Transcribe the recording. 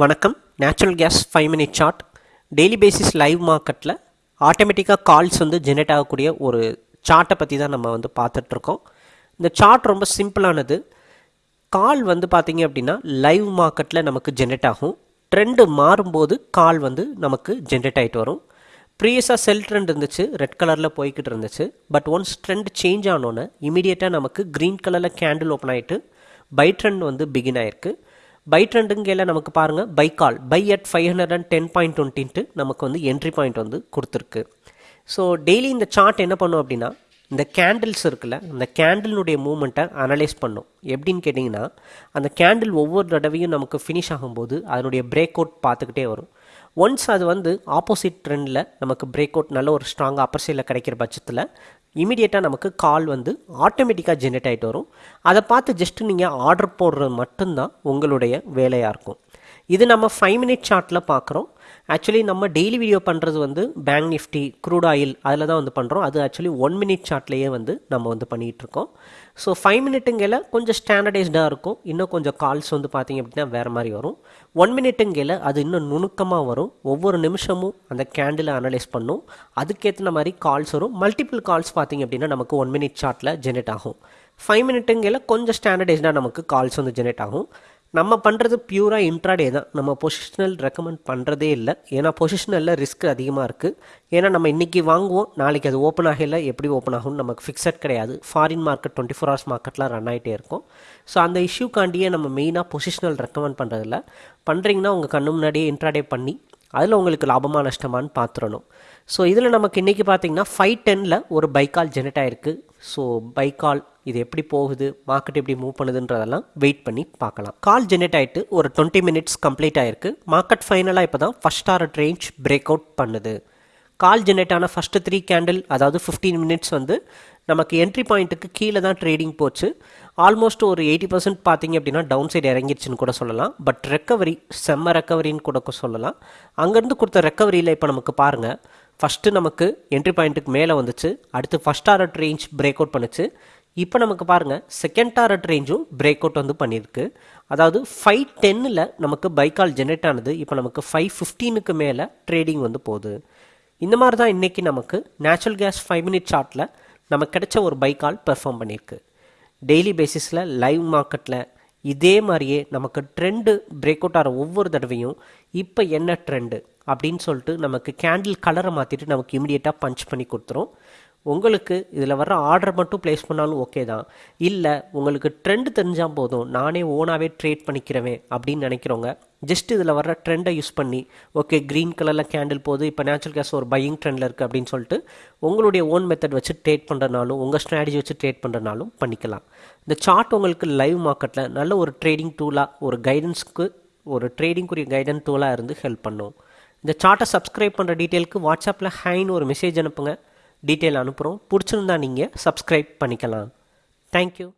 வணக்கம். Natural gas five minute chart daily basis live மார்க்கெட்டில் ஆட்டோமேட்டிக்காக கால்ஸ் வந்து ஜெனரேட் ஆகக்கூடிய ஒரு சார்ட்டை பற்றி தான் நம்ம வந்து பார்த்துட்ருக்கோம் இந்த சார்ட் ரொம்ப சிம்பிளானது கால் வந்து பார்த்திங்க அப்படின்னா லைவ் மார்க்கெட்டில் நமக்கு ஜென்ரேட் ஆகும். ட்ரெண்டு மாறும்போது கால் வந்து நமக்கு ஜென்ரேட் ஆகிட்டு வரும். ப்ரீவியஸாக செல் ட்ரெண்ட் இருந்துச்சு ரெட் கலரில் போய்கிட்டு இருந்துச்சு. பட் ஒன்ஸ் ட்ரெண்ட் சேஞ்ச் ஆனோன்னே இமீடியட்டாக நமக்கு க்ரீன் கலரில் கேண்டில் ஓப்பன் ஆகிட்டு பை ட்ரெண்ட் வந்து பிகின் ஆயிருக்கு. பை ட்ரெண்டுங்கையில் நமக்கு பாருங்கள் buy call buy at five hundred and ten point டுவெண்ட்டின்ட்டு நமக்கு வந்து என்ட்ரி பாயிண்ட் வந்து கொடுத்துருக்கு. ஸோ டெய்லி இந்த சார்ட் என்ன பண்ணும் அப்படின்னா இந்த கேண்டில்ஸ் இருக்குல்ல இந்த கேண்டிலுடைய மூமெண்ட்டை அனலைஸ் பண்ணும். எப்படின்னு கேட்டிங்கன்னா அந்த கேண்டில் ஒவ்வொரு தடவையும் நமக்கு ஃபினிஷ் ஆகும்போது அதனுடைய பிரேக் அவுட் பார்த்துக்கிட்டே வரும். ஒன்ஸ் அது வந்து ஆப்போசிட் ட்ரெண்டில் நமக்கு பிரேக் அவுட் நல்ல ஒரு ஸ்ட்ராங்காக அப்பர் சைடில் கிடைக்கிற பட்சத்தில் இமீடியட்டாக நமக்கு கால் வந்து ஆட்டோமேட்டிக்காக ஜென்ரேட் ஆகிட்டு வரும். அதை பார்த்து ஜஸ்ட்டு நீங்கள் ஆர்டர் போடுறது மட்டும்தான் உங்களுடைய வேலையாக இருக்கும். இது நம்ம ஃபைவ் மினிட் சார்ட்டில் பார்க்குறோம். ஆக்சுவலி நம்ம டெய்லி வீடியோ பண்ணுறது வந்து பேங்க் நிஃப்டி க்ரூட் ஆயில் அதில் தான் வந்து பண்ணுறோம் அது ஆக்சுவலி ஒன் மினிட் சார்ட்லேயே வந்து நம்ம வந்து பண்ணிகிட்ருக்கோம் ஸோ ஃபைவ் மினிட்டுங்கையில் கொஞ்சம் ஸ்டாண்டர்டைஸ்டாக இருக்கும். இன்னும் கொஞ்சம் கால்ஸ் வந்து பார்த்திங்க அப்படின்னா வேறு மாதிரி வரும். ஒன் மினிட்டுங்கையில் அது இன்னும் நுணுக்கமாக வரும். ஒவ்வொரு நிமிஷமும் அந்த கேண்டிலை அனலைஸ் பண்ணும். அதுக்கேற்ற மாதிரி கால்ஸ் வரும். மல்டிபிள் கால்ஸ் பார்த்திங்க அப்படின்னா நமக்கு ஒன் மினிட் சார்ட்டில் ஜென்ரேட் ஆகும். ஃபைவ் மினிட்டுங்கையில் கொஞ்சம் ஸ்டாண்டர்டைஸ்டாக நமக்கு கால்ஸ் வந்து ஜென்ரேட் ஆகும். நம்ம பண்ணுறது பியூராக இன்ட்ராடே தான். நம்ம பொசிஷனல் ரெக்கமெண்ட் பண்ணுறதே இல்லை. ஏன்னா பொசிஷனலில் ரிஸ்க் அதிகமாக இருக்குது ஏன்னா நம்ம இன்றைக்கி வாங்குவோம் நாளைக்கு அது ஓப்பன் ஆகல. எப்படி ஓப்பன் ஆகும்னு நமக்கு ஃபிக்ஸட் கிடையாது. Foreign market twenty four hours மார்க்கெட்லாம் run ஆகிட்டே இருக்கும். ஸோ அந்த இஷ்யூக்காண்டியே நம்ம மெயினாக பொசிஷனல் ரெக்கமெண்ட் பண்ணுறதில்ல பண்ணுறீங்கன்னா உங்கள் கண்ணு முன்னாடியே இன்ட்ராடே பண்ணி அதில் உங்களுக்கு லாபமாக நஷ்டமானு பார்த்துடணும் ஸோ இதில் நமக்கு இன்றைக்கி பார்த்தீங்கன்னா ஃபைவ் டெனில் ஒரு பைக்கால் ஜெனரேட் ஆகிருக்கு ஸோ பை கால் இது எப்படி போகுது? மார்க்கெட் எப்படி மூவ் பண்ணுதுன்றதெல்லாம் வெயிட் பண்ணி பார்க்கலாம். கால் ஜெனரேட் ஆகிட்டு ஒரு டுவெண்ட்டி மினிட்ஸ் கம்ப்ளீட் ஆகிருக்கு மார்க்கெட் ஃபைனலாக இப்போ தான் first target range break out பண்ணுது. கால் ஜெனரேட் ஆன ஃபஸ்ட்டு த்ரீ கேண்டில் அதாவது ஃபிஃப்டீன் மினிட்ஸ் வந்து நமக்கு என்ட்ரி பாயிண்ட்டுக்கு கீழே தான் ட்ரேடிங் போச்சு. ஆல்மோஸ்ட் ஒரு எயிட்டி பர்சன்ட் பார்த்தீங்க அப்படின்னா டவுன் சைடு இறங்கிருச்சுன்னு கூட சொல்லலாம். பட் ரெக்கவரி செம்ம ரெக்கவரின்னு கூட சொல்லலாம். அங்கேருந்து கொடுத்த ரெக்கவரியில் இப்போ நமக்கு பாருங்கள் ஃபஸ்ட்டு நமக்கு என்ட்ரி பாயிண்ட்டுக்கு மேலே வந்துச்சு. அடுத்து first target range break out பண்ணுச்சு. இப்போ நமக்கு பாருங்கள் செகண்ட் டாரட் ரேஞ்சும் பிரேக் அவுட் வந்து பண்ணியிருக்கு. அதாவது ஃபைவ் டென்னில் நமக்கு பைக்கால் ஜென்ரேட் ஆனது. இப்போ நமக்கு ஃபைவ் ஃபிஃப்டீனுக்கு மேலே ட்ரேடிங் வந்து போகுது. இந்த மாதிரி தான் இன்றைக்கி நமக்கு நேச்சுரல் கேஸ் ஃபைவ் மினிட் ஷார்ட்டில் நமக்கு கிடைச்ச ஒரு பைக்கால் பெர்ஃபார்ம் பண்ணியிருக்கு. டெய்லி பேசிஸில் லைவ் மார்க்கெட்டில் இதே மாதிரியே நமக்கு ட்ரெண்டு பிரேக் அவுட் ஆகிற ஒவ்வொரு தடவையும் இப்போ என்ன ட்ரெண்டு அப்படின்னு சொல்லிட்டு நமக்கு கேண்டில் கலரை மாற்றிட்டு நமக்கு இமிடியேட்டாக பஞ்ச் பண்ணி கொடுத்துரும். உங்களுக்கு இதில் வர்ற ஆர்டர் மட்டும் ப்ளேஸ் பண்ணாலும் ஓகே தான். இல்லை உங்களுக்கு ட்ரெண்ட் தெரிஞ்சால் போதும். நானே ஓனாகவே ட்ரேட் பண்ணிக்கிறவேன் அப்படின்னு நினைக்கிறவங்க ஜஸ்ட் இதில் வர ட்ரெண்டை யூஸ் பண்ணி ஓகே க்ரீன் கலரில் கேண்டில் போகுது இப்போ நேச்சுரல் கேஸ் ஒரு பையிங் ட்ரெண்டில் இருக்குது அப்படின்னு சொல்லிட்டு உங்களுடைய ஓன் மெத்தட் வச்சு ட்ரேட் பண்ணுறனாலும் உங்கள் ஸ்ட்ராட்டஜி வச்சு ட்ரேட் பண்ணுறனாலும் பண்ணிக்கலாம். இந்த சார்ட் உங்களுக்கு லைவ் மார்க்கெட்டில் நல்ல ஒரு ட்ரேடிங் டூலாக ஒரு கைடன்ஸ்க்கு ஒரு ட்ரேடிங்குரிய கைடன்ஸ் டூலாக இருந்து ஹெல்ப் பண்ணும். இந்த சார்ட்டை சப்ஸ்கிரைப் பண்ணுற டீட்டெயிலுக்கு வாட்ஸ்அப்பில் ஹைன்னு ஒரு மெசேஜ் அனுப்புங்க. டீட்டெயில் அனுப்புகிறோம் பிடிச்சிருந்தா நீங்கள் சப்ஸ்கிரைப் பண்ணிக்கலாம். தேங்க்யூ